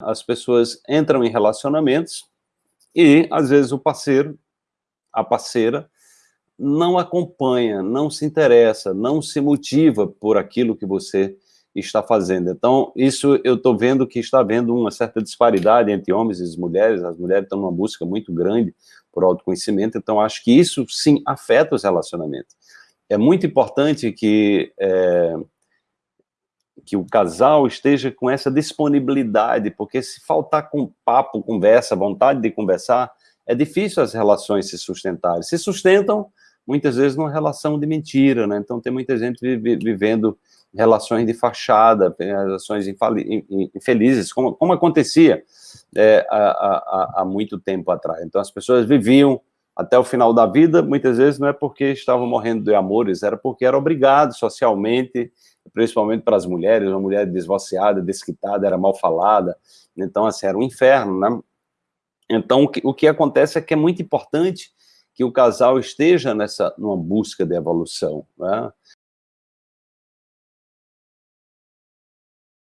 As pessoas entram em relacionamentos e, às vezes, o parceiro, a parceira, não acompanha, não se interessa, não se motiva por aquilo que você está fazendo. Então, isso eu estou vendo que está havendo uma certa disparidade entre homens e mulheres, as mulheres estão numa busca muito grande por autoconhecimento, então acho que isso sim afeta os relacionamentos. É muito importante que, é, que o casal esteja com essa disponibilidade, porque se faltar com papo, conversa, vontade de conversar, é difícil as relações se sustentarem. Se sustentam, muitas vezes, numa relação de mentira, né? Então tem muita gente vivendo relações de fachada, relações infelizes, como, como acontecia é, há, há, há, muito tempo atrás. Então, as pessoas viviam até o final da vida, muitas vezes não é porque estavam morrendo de amores, era porque era obrigado socialmente, principalmente para as mulheres, uma mulher desvaciada, desquitada, era mal falada, então, assim, era um inferno, né? Então, o que, o que acontece é que é muito importante que o casal esteja nessa, numa busca de evolução, né?